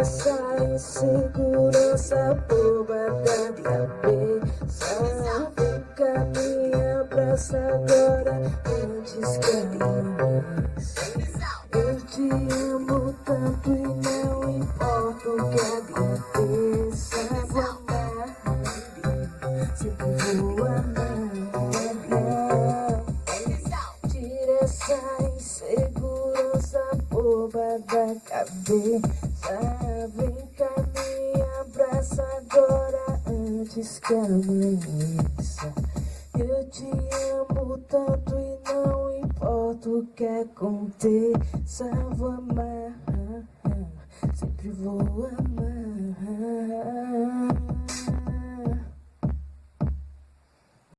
essa insegurança boba da cabeça. Vem cá, me abraça agora antes que amanheça Eu te amo tanto e não importa o que aconteça Vou amar, sempre vou amar. Tira essa insegurança boba da cabeça. Vem cá, me abraça agora antes que amanheça. Eu te amo tanto e não importa o que aconteça. Vou amar, sempre vou amar